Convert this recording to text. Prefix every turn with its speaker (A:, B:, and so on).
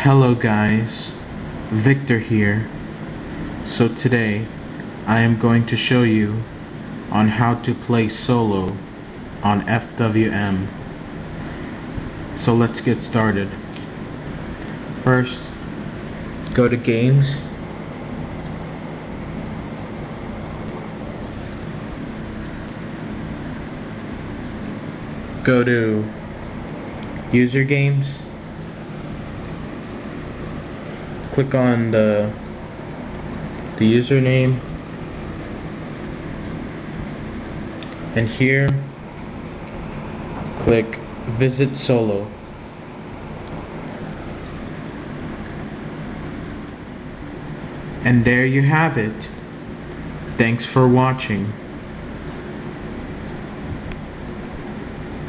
A: Hello guys, Victor here. So today I am going to show you on how to play solo on FWM. So let's get started. First, go to games. Go to user games. Click on the the username. And here click visit solo. And there you have it. Thanks for watching